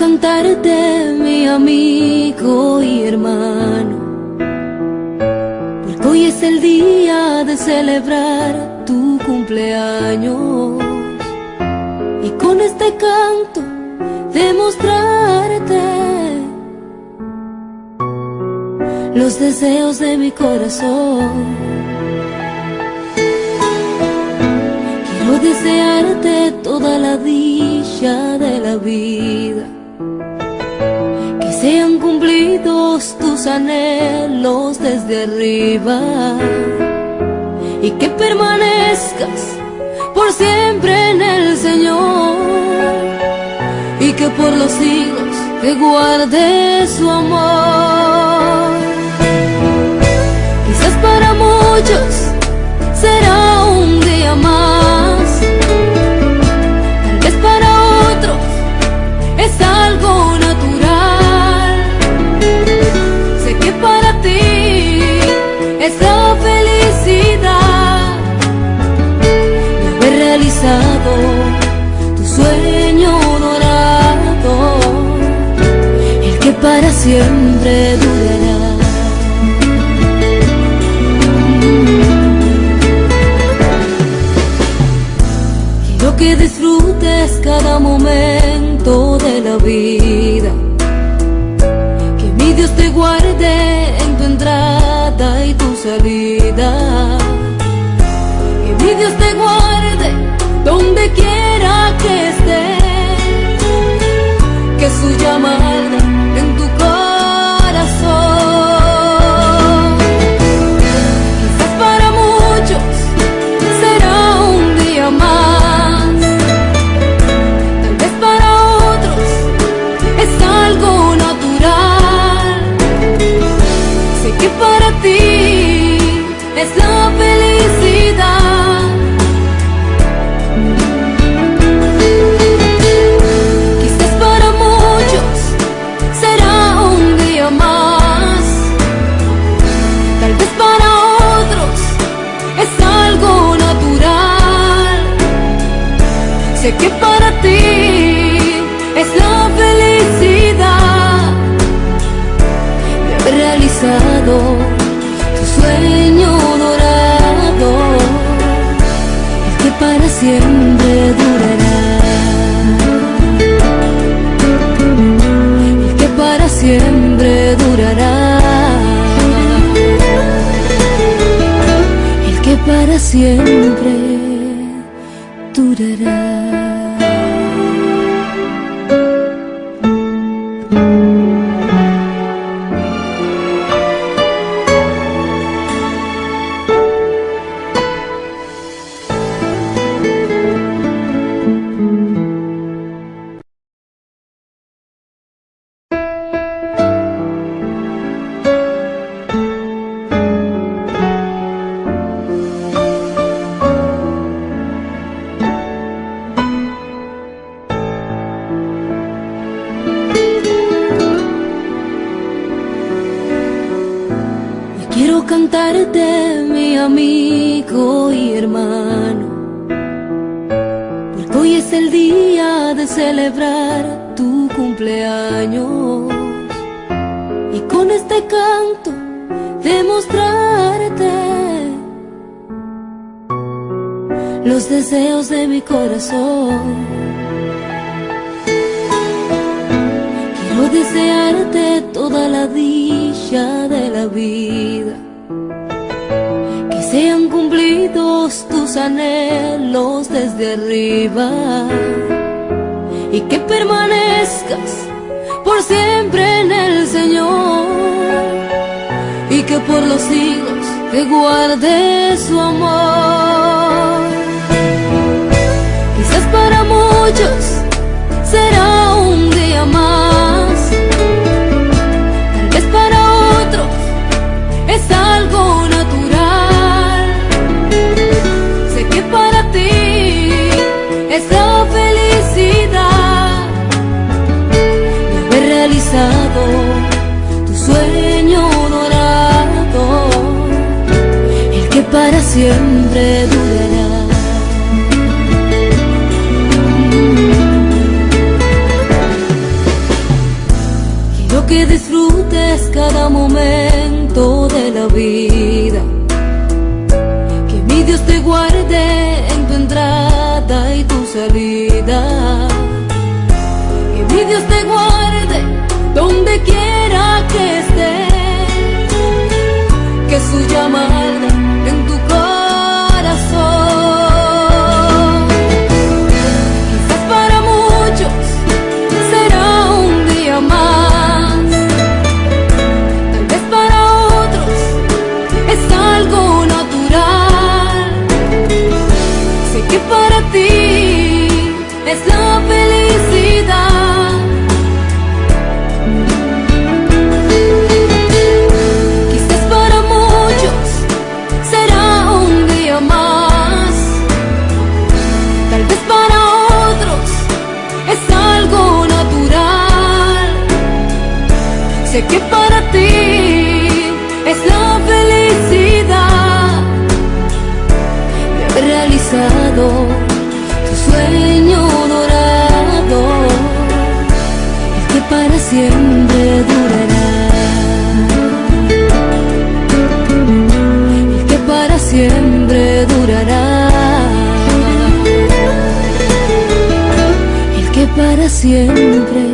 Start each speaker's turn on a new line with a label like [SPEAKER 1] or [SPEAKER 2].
[SPEAKER 1] cantarte, mi amigo y hermano, porque hoy es el día de celebrar tu cumpleaños. Y con este canto demostrarte los deseos de mi corazón. Quiero desearte toda la dicha de la vida, sean cumplidos tus anhelos desde arriba y que permanezcas por siempre en el Señor y que por los siglos te guarde su amor. Siempre durará. Quiero que disfrutes cada momento de la vida. Que mi Dios te guarde en tu entrada y tu salida. Que mi Dios te guarde Sé que para ti es la felicidad. De haber realizado tu sueño dorado, el que para siempre durará, el que para siempre durará, el que para siempre cantarte, mi amigo y hermano, porque hoy es el día de celebrar tu cumpleaños. Y con este canto demostrarte los deseos de mi corazón. Quiero desearte toda la dicha de la vida, tus anhelos desde arriba y que permanezcas por siempre en el Señor y que por los siglos te guarde su siempre siempre durará. El que para siempre durará. El que para siempre